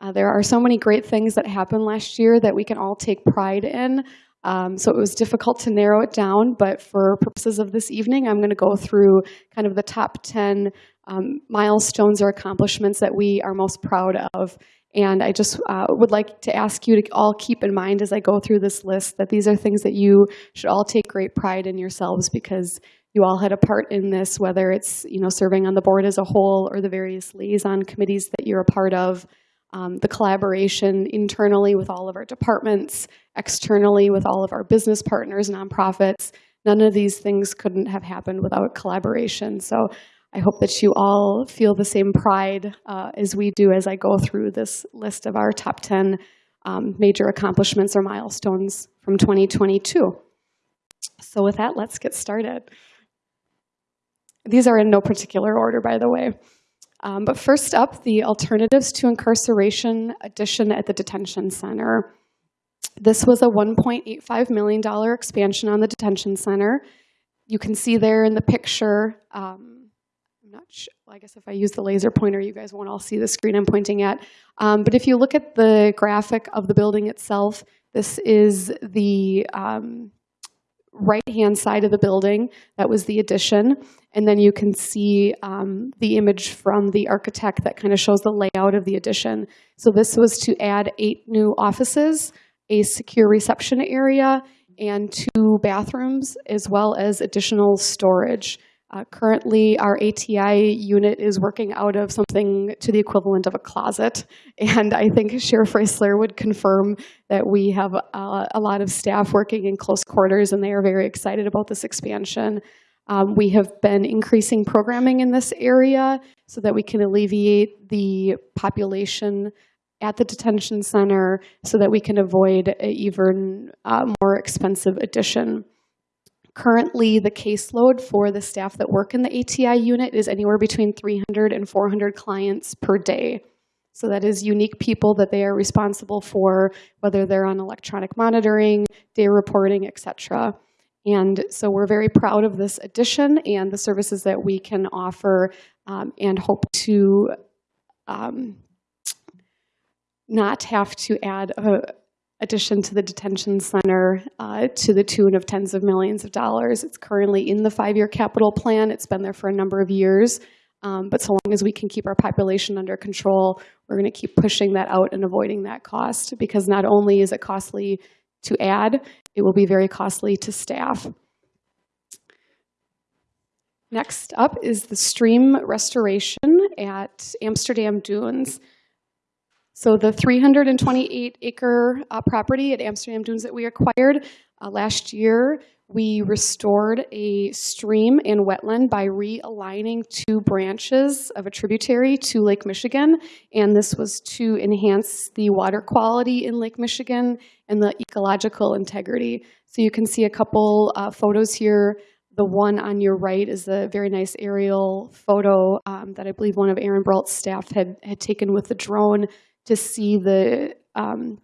Uh, there are so many great things that happened last year that we can all take pride in. Um, so it was difficult to narrow it down, but for purposes of this evening, I'm going to go through kind of the top 10 um, milestones or accomplishments that we are most proud of. And I just uh, would like to ask you to all keep in mind as I go through this list that these are things that you should all take great pride in yourselves because you all had a part in this, whether it's you know serving on the board as a whole or the various liaison committees that you're a part of, um, the collaboration internally with all of our departments, externally with all of our business partners, nonprofits. None of these things couldn't have happened without collaboration. So I hope that you all feel the same pride uh, as we do as I go through this list of our top 10 um, major accomplishments or milestones from 2022. So with that, let's get started. These are in no particular order, by the way. Um, but first up, the Alternatives to Incarceration addition at the detention center. This was a $1.85 million expansion on the detention center. You can see there in the picture, um, I'm not sure, well, I guess if I use the laser pointer, you guys won't all see the screen I'm pointing at. Um, but if you look at the graphic of the building itself, this is the um, right-hand side of the building. That was the addition. And then you can see um, the image from the architect that kind of shows the layout of the addition. So this was to add eight new offices, a secure reception area, and two bathrooms, as well as additional storage. Uh, currently, our ATI unit is working out of something to the equivalent of a closet. And I think Sheriff Roeseler would confirm that we have uh, a lot of staff working in close quarters and they are very excited about this expansion. Um, we have been increasing programming in this area so that we can alleviate the population at the detention center so that we can avoid an even uh, more expensive addition. Currently, the caseload for the staff that work in the ATI unit is anywhere between 300 and 400 clients per day. So that is unique people that they are responsible for, whether they're on electronic monitoring, day reporting, et cetera. And so we're very proud of this addition and the services that we can offer um, and hope to um, not have to add a addition to the detention center uh, to the tune of tens of millions of dollars. It's currently in the five-year capital plan. It's been there for a number of years. Um, but so long as we can keep our population under control, we're going to keep pushing that out and avoiding that cost because not only is it costly to add, it will be very costly to staff. Next up is the stream restoration at Amsterdam Dunes. So the 328 acre uh, property at Amsterdam Dunes that we acquired uh, last year, we restored a stream and wetland by realigning two branches of a tributary to Lake Michigan. And this was to enhance the water quality in Lake Michigan and the ecological integrity. So you can see a couple uh, photos here The one on your right is a very nice aerial photo um, that I believe one of Aaron Brault's staff had, had taken with the drone to see the um,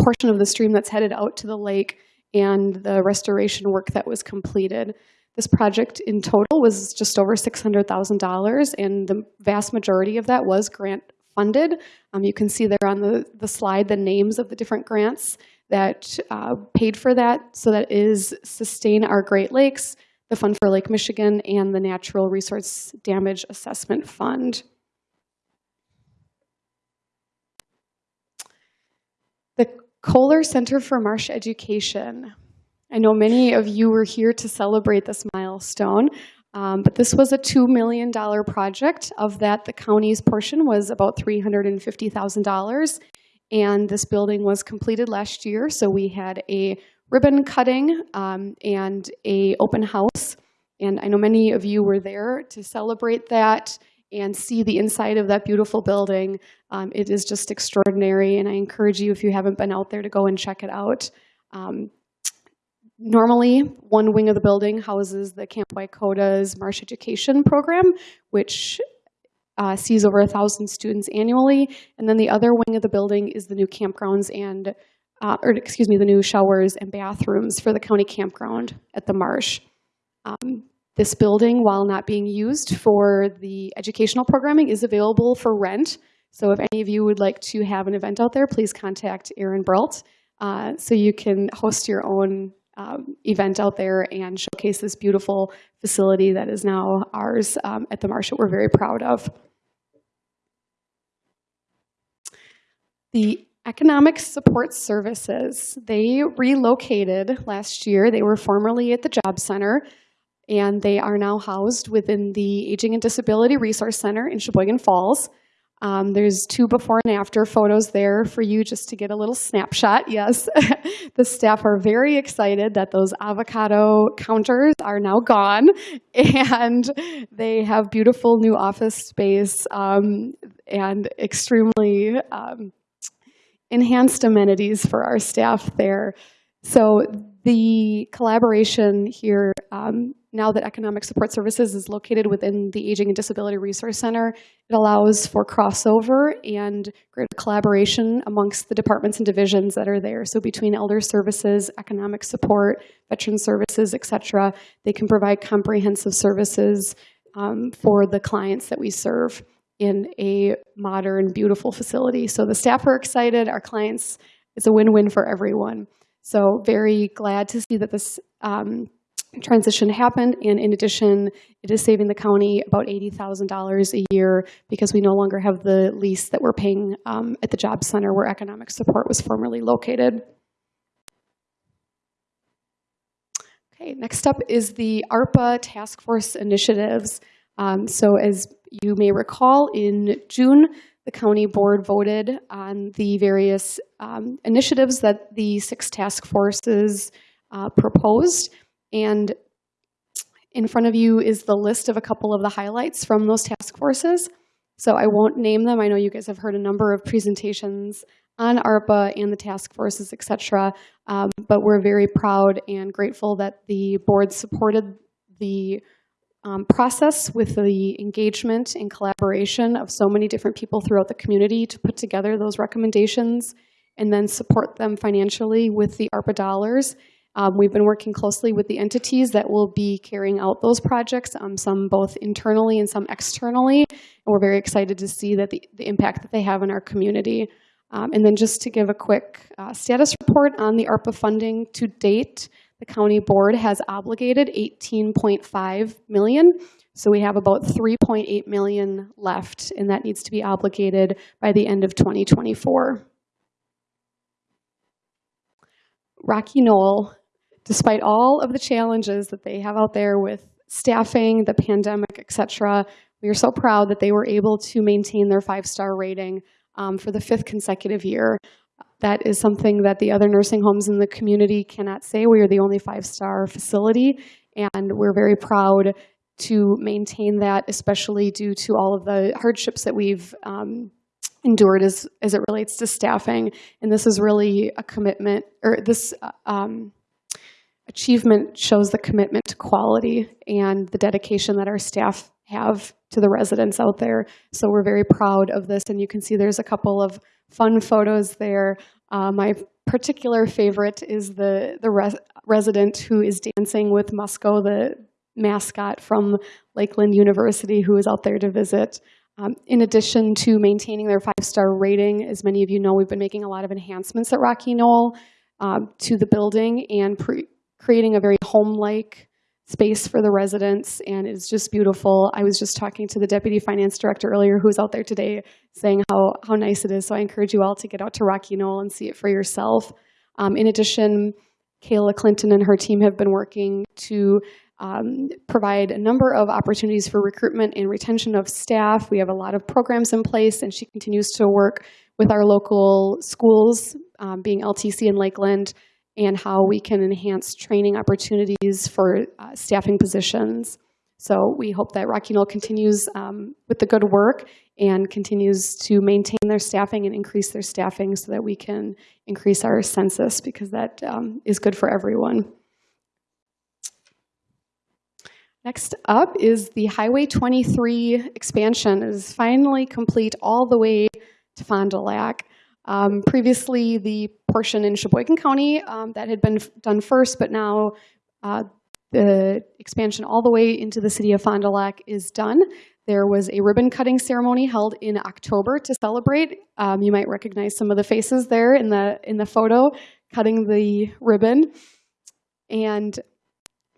portion of the stream that's headed out to the lake and the restoration work that was completed. This project in total was just over $600,000, and the vast majority of that was grant funded. Um, you can see there on the, the slide the names of the different grants that uh, paid for that. So that is Sustain Our Great Lakes, the Fund for Lake Michigan, and the Natural Resource Damage Assessment Fund. The Kohler Center for Marsh Education. I know many of you were here to celebrate this milestone, um, but this was a $2 million project. Of that, the county's portion was about $350,000. And this building was completed last year, so we had a ribbon cutting um, and a open house. And I know many of you were there to celebrate that and see the inside of that beautiful building. Um, it is just extraordinary, and I encourage you, if you haven't been out there, to go and check it out. Um, normally, one wing of the building houses the Camp Y-Koda's Marsh Education Program, which uh, sees over a thousand students annually, and then the other wing of the building is the new campgrounds and, uh, or excuse me, the new showers and bathrooms for the county campground at the marsh. Um, this building, while not being used for the educational programming, is available for rent. So if any of you would like to have an event out there, please contact Aaron Brault uh, so you can host your own um, event out there and showcase this beautiful facility that is now ours um, at the Marsh that we're very proud of. The Economic Support Services, they relocated last year. They were formerly at the Job Center, and they are now housed within the Aging and Disability Resource Center in Sheboygan Falls. Um, there's two before and after photos there for you just to get a little snapshot. Yes, the staff are very excited that those avocado counters are now gone and they have beautiful new office space um, and extremely um, enhanced amenities for our staff there. So the collaboration here, um, now that Economic Support Services is located within the Aging and Disability Resource Center, it allows for crossover and greater collaboration amongst the departments and divisions that are there. So between Elder Services, Economic Support, Veteran Services, et cetera, they can provide comprehensive services um, for the clients that we serve in a modern, beautiful facility. So the staff are excited, our clients, it's a win-win for everyone. So very glad to see that this um, transition happened. And in addition, it is saving the county about $80,000 a year because we no longer have the lease that we're paying um, at the job center where economic support was formerly located. Okay, next up is the ARPA task force initiatives. Um, so as you may recall, in June, the county board voted on the various um, initiatives that the six task forces uh, proposed. And in front of you is the list of a couple of the highlights from those task forces. So I won't name them. I know you guys have heard a number of presentations on ARPA and the task forces, et cetera. Um, but we're very proud and grateful that the board supported the um, process with the engagement and collaboration of so many different people throughout the community to put together those recommendations and then support them financially with the ARPA dollars. Um, we've been working closely with the entities that will be carrying out those projects, um, some both internally and some externally, and we're very excited to see that the, the impact that they have in our community. Um, and then just to give a quick uh, status report on the ARPA funding to date, the county board has obligated 18.5 million. So we have about 3.8 million left, and that needs to be obligated by the end of 2024. Rocky Knoll, despite all of the challenges that they have out there with staffing, the pandemic, et cetera, we are so proud that they were able to maintain their five-star rating um, for the fifth consecutive year. That is something that the other nursing homes in the community cannot say. We are the only five-star facility, and we're very proud to maintain that, especially due to all of the hardships that we've um, endured as, as it relates to staffing. And this is really a commitment, or this uh, um, achievement shows the commitment to quality and the dedication that our staff have to the residents out there. So we're very proud of this, and you can see there's a couple of fun photos there. Uh, my particular favorite is the the res- resident who is dancing with Musco, the mascot from Lakeland University, who is out there to visit. Um, in addition to maintaining their five-star rating, as many of you know, we've been making a lot of enhancements at Rocky Knoll um, to the building and pre- creating a very home-like space for the residents, and it's just beautiful. I was just talking to the deputy finance director earlier, who's out there today, saying how how nice it is. So I encourage you all to get out to Rocky Knoll and see it for yourself. Um, in addition, Kayla Clinton and her team have been working to um, provide a number of opportunities for recruitment and retention of staff. We have a lot of programs in place, and she continues to work with our local schools, um, being LTC in Lakeland, and how we can enhance training opportunities for uh, staffing positions. So we hope that Rocky Knoll continues um, with the good work and continues to maintain their staffing and increase their staffing so that we can increase our census because that um, is good for everyone. Next up is the Highway 23 expansion is finally complete all the way to Fond du Lac. Um, previously, the portion in Sheboygan County um, that had been done first, but now uh, the expansion all the way into the city of Fond du Lac is done. There was a ribbon cutting ceremony held in October to celebrate. Um, you might recognize some of the faces there in the in the photo, cutting the ribbon. And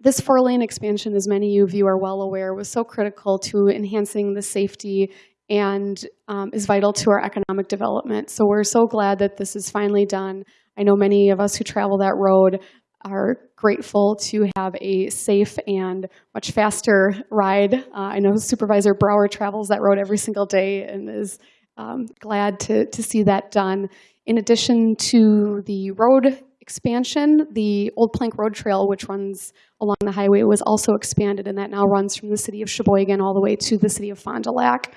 this four-lane expansion, as many of you are well aware, was so critical to enhancing the safety and um, is vital to our economic development. So we're so glad that this is finally done. I know many of us who travel that road are grateful to have a safe and much faster ride. Uh, I know Supervisor Brower travels that road every single day and is um, glad to, to see that done. In addition to the road expansion, the Old Plank Road Trail, which runs along the highway, was also expanded, and that now runs from the city of Sheboygan all the way to the city of Fond du Lac.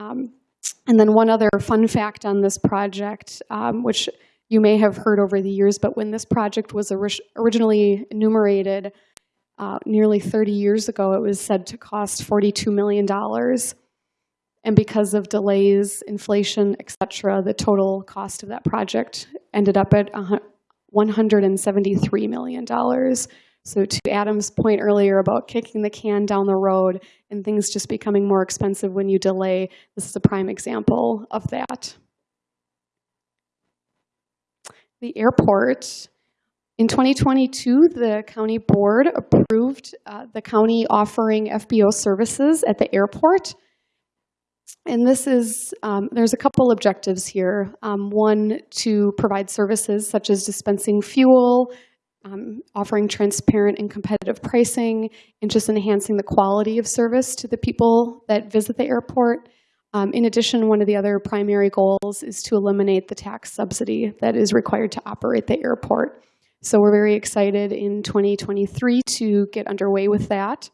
Um, and then one other fun fact on this project, um, which you may have heard over the years, but when this project was ori- originally enumerated uh, nearly 30 years ago, it was said to cost $42 million. And because of delays, inflation, et cetera, the total cost of that project ended up at $173 million. So to Adam's point earlier about kicking the can down the road and things just becoming more expensive when you delay, this is a prime example of that. The airport, in 2022, the county board approved uh, the county offering FBO services at the airport. And this is, um, there's a couple objectives here. Um, one, to provide services such as dispensing fuel, um, offering transparent and competitive pricing, and just enhancing the quality of service to the people that visit the airport. Um, in addition, one of the other primary goals is to eliminate the tax subsidy that is required to operate the airport. So we're very excited in 2023 to get underway with that.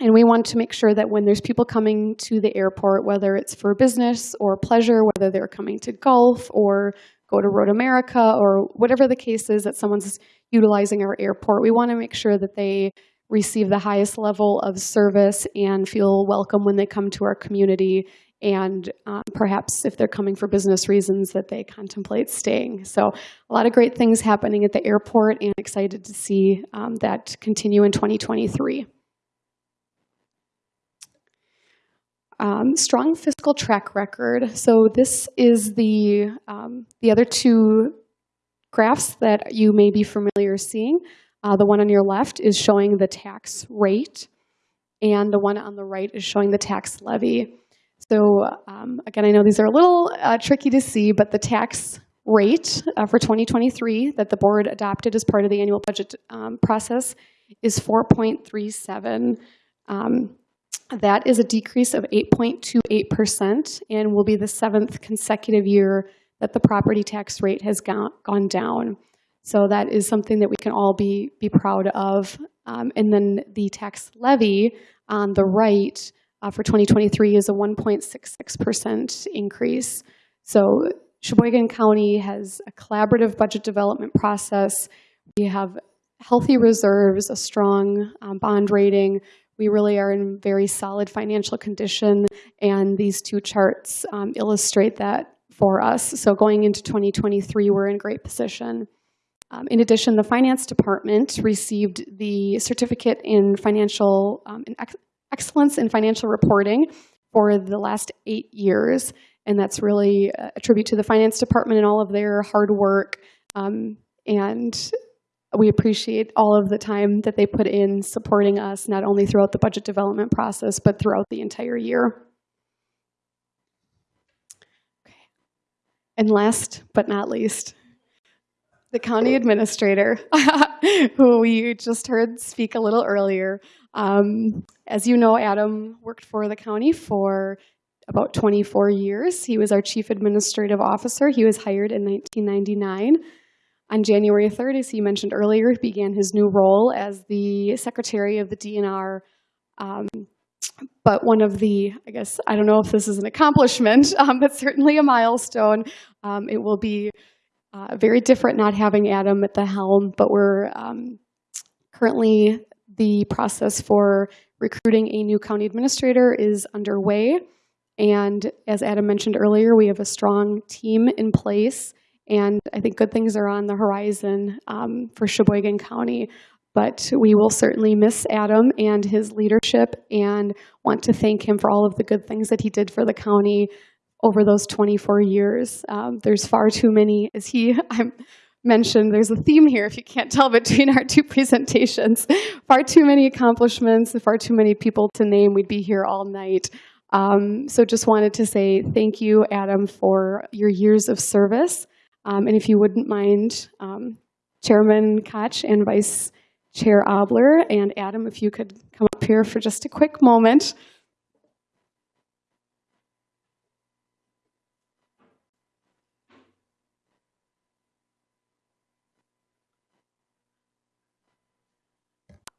And we want to make sure that when there's people coming to the airport, whether it's for business or pleasure, whether they're coming to golf or go to Road America or whatever the case is that someone's utilizing our airport, we want to make sure that they receive the highest level of service and feel welcome when they come to our community. And um, perhaps if they're coming for business reasons, that they contemplate staying. So, a lot of great things happening at the airport, and excited to see um, that continue in 2023. Um, strong fiscal track record. So this is the um, the other two graphs that you may be familiar seeing. Uh, the one on your left is showing the tax rate, and the one on the right is showing the tax levy. So um, again, I know these are a little uh, tricky to see, but the tax rate uh, for 2023 that the board adopted as part of the annual budget um, process is 4.37. Um, that is a decrease of 8.28% and will be the seventh consecutive year that the property tax rate has gone, gone down. So that is something that we can all be, be proud of. Um, and then the tax levy on the right uh, for 2023 is a 1.66% increase. So Sheboygan County has a collaborative budget development process. We have healthy reserves, a strong um, bond rating. We really are in very solid financial condition, and these two charts um, illustrate that for us. So going into 2023, we're in great position. Um, in addition, the finance department received the certificate in financial um, in ex- excellence in financial reporting for the last eight years, and that's really a tribute to the finance department and all of their hard work. Um, and we appreciate all of the time that they put in supporting us, not only throughout the budget development process, but throughout the entire year. Okay. And last but not least, the county administrator, who we just heard speak a little earlier. Um, as you know, Adam worked for the county for about 24 years. He was our chief administrative officer. He was hired in 1999. On January 3rd, as he mentioned earlier, he began his new role as the secretary of the DNR. Um, but one of the, I guess, I don't know if this is an accomplishment, um, but certainly a milestone. Um, it will be uh, very different not having Adam at the helm, but we're um, currently the process for recruiting a new county administrator is underway. And as Adam mentioned earlier, we have a strong team in place, and I think good things are on the horizon um, for Sheboygan County. But we will certainly miss Adam and his leadership and want to thank him for all of the good things that he did for the county over those 24 years. Um, there's far too many, as he I mentioned, there's a theme here, if you can't tell, between our two presentations. Far too many accomplishments, far too many people to name. We'd be here all night. Um, so just wanted to say thank you, Adam, for your years of service. Um, and if you wouldn't mind, um, Chairman Koch and Vice Chair Obler and Adam, if you could come up here for just a quick moment.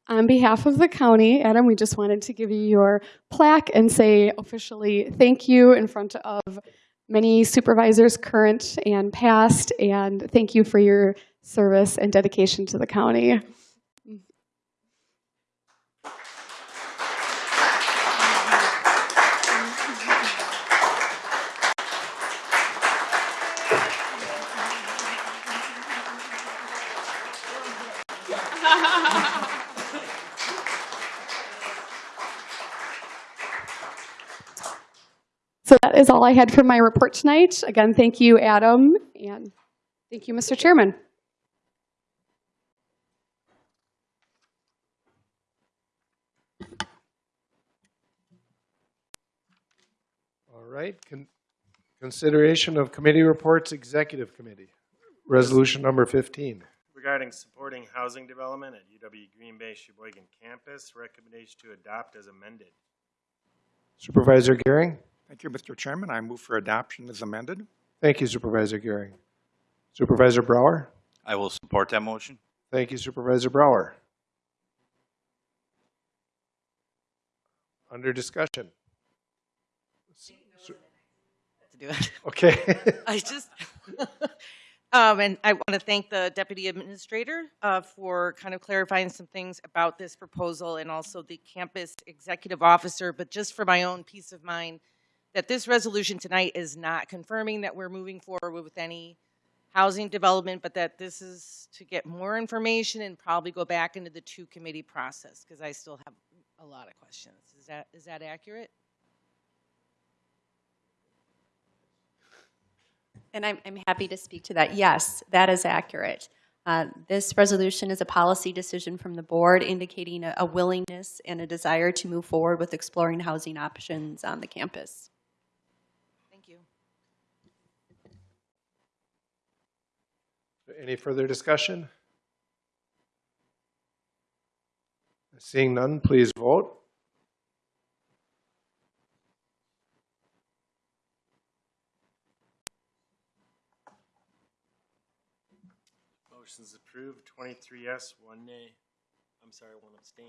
On behalf of the county, Adam, we just wanted to give you your plaque and say officially thank you in front of many supervisors, current and past, and thank you for your service and dedication to the county. So that is all I had for my report tonight. Again, thank you, Adam, and thank you, Mr. Chairman. All right, con- consideration of committee reports, executive committee. Resolution number 15. Regarding supporting housing development at UW Green Bay Sheboygan campus, recommendation to adopt as amended. Supervisor Gehring? Thank you, Mr. Chairman. I move for adoption as amended. Thank you, Supervisor Gehring. Supervisor Brower? I will support that motion. Thank you, Supervisor Brower. Under discussion. to do it. Okay. I just, um, and I want to thank the deputy administrator uh, for kind of clarifying some things about this proposal and also the campus executive officer. But just for my own peace of mind, that this resolution tonight is not confirming that we're moving forward with any housing development, but that this is to get more information and probably go back into the two committee process because I still have a lot of questions. Is that is that accurate? And I'm, I'm happy to speak to that. Yes, that is accurate. Uh, This resolution is a policy decision from the board indicating a a willingness and a desire to move forward with exploring housing options on the campus. Thank you. Any further discussion? Seeing none, please vote. Motion's approved, twenty-three yes, one nay. I'm sorry, one abstain.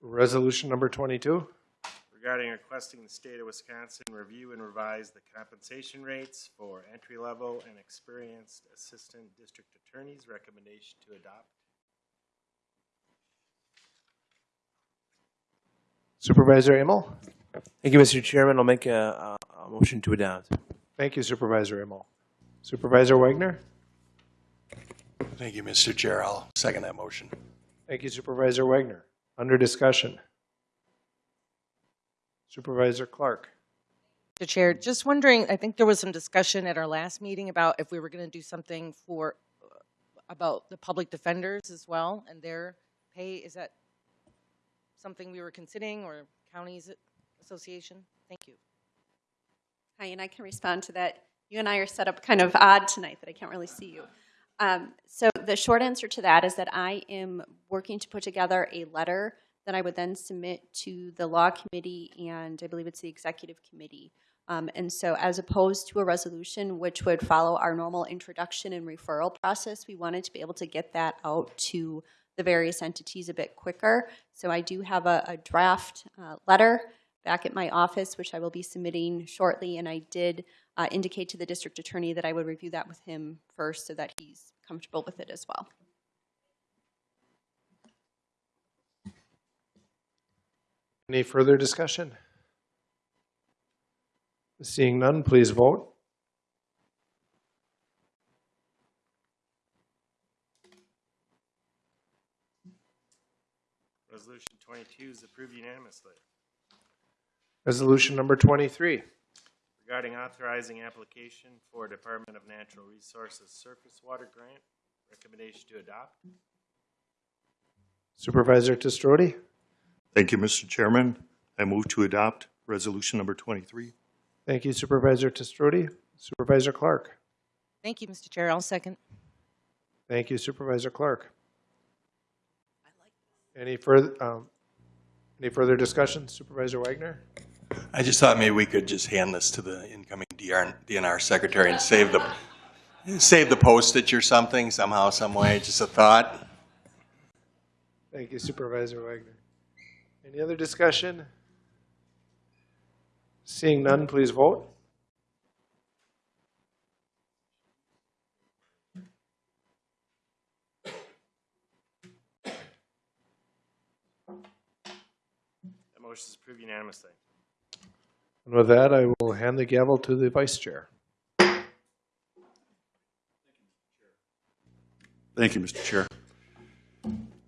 Resolution number 22. Regarding requesting the state of Wisconsin review and revise the compensation rates for entry-level and experienced assistant district attorneys. Recommendation to adopt. Supervisor Amel? Thank you, Mr. Chairman. I'll make a, a, a motion to adopt. Thank you Supervisor Amel. Supervisor Wagner? Thank you, Mr. Chair. I'll second that motion. Thank you Supervisor Wagner. Under discussion. Supervisor Clark? Mr. Chair, just wondering, I think there was some discussion at our last meeting about if we were going to do something for, uh, about the public defenders as well and their pay. Is that something we were considering or counties association? Thank you. Hi, and I can respond to that. You and I are set up kind of odd tonight that I can't really see you. Um, so the short answer to that is that I am working to put together a letter that I would then submit to the law committee and I believe it's the executive committee. Um, and so as opposed to a resolution which would follow our normal introduction and referral process, we wanted to be able to get that out to the various entities a bit quicker. So I do have a, a draft uh, letter back at my office, which I will be submitting shortly, and I did uh, indicate to the district attorney that I would review that with him first so that he's comfortable with it as well. Any further discussion? Seeing none, please vote. Resolution twenty-two is approved unanimously. Resolution number 23. Regarding authorizing application for Department of Natural Resources Surface Water Grant. Recommendation to adopt. Supervisor Te Stroete? Thank you, Mr. Chairman. I move to adopt resolution number 23. Thank you Supervisor Te Stroete. Supervisor Clark? Thank you, Mr. Chair. I'll second. Thank you Supervisor Clark. Any further, um, any further discussion? Supervisor Wagner? I just thought maybe we could just hand this to the incoming DR, DNR secretary and save the, save the postage or something somehow, some way, just a thought. Thank you Supervisor Wagner. Any other discussion? Seeing none, please vote. That motion is approved unanimously. And with that, I will hand the gavel to the vice chair. Thank you, Mr. Chair.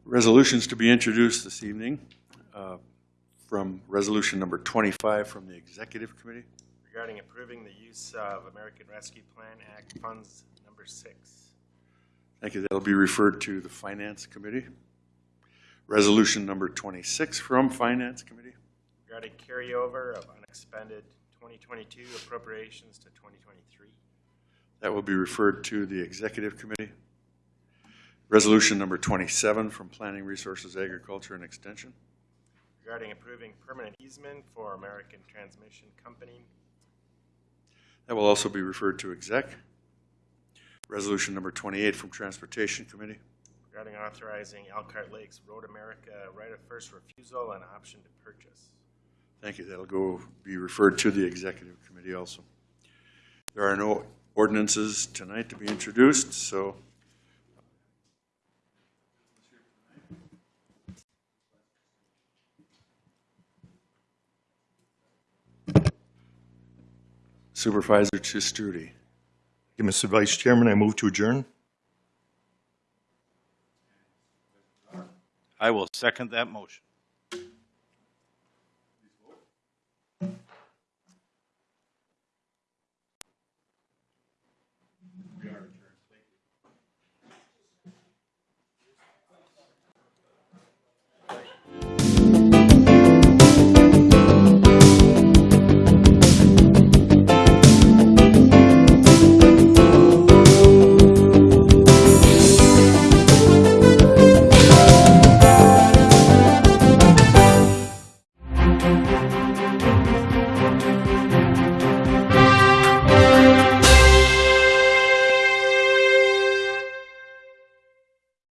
Resolutions to be introduced this evening from resolution number 25 from the Executive Committee. Regarding approving the use of American Rescue Plan Act funds number six. Thank you. That'll be referred to the Finance Committee. Resolution number 26 from Finance Committee. Regarding carryover of unexpended twenty twenty-two appropriations to twenty twenty-three. That will be referred to the Executive Committee. Resolution number 27 from Planning Resources, Agriculture, and Extension. Regarding approving permanent easement for American Transmission Company. That will also be referred to Exec. Resolution number 28 from Transportation Committee. Regarding authorizing Elkhart Lakes Road America right of first refusal and option to purchase. Thank you. That'll go, be referred to the Executive Committee also. There are no ordinances tonight to be introduced, so Supervisor Te Stroete. Thank you, Mr. Vice Chairman. I move to adjourn. I will second that motion.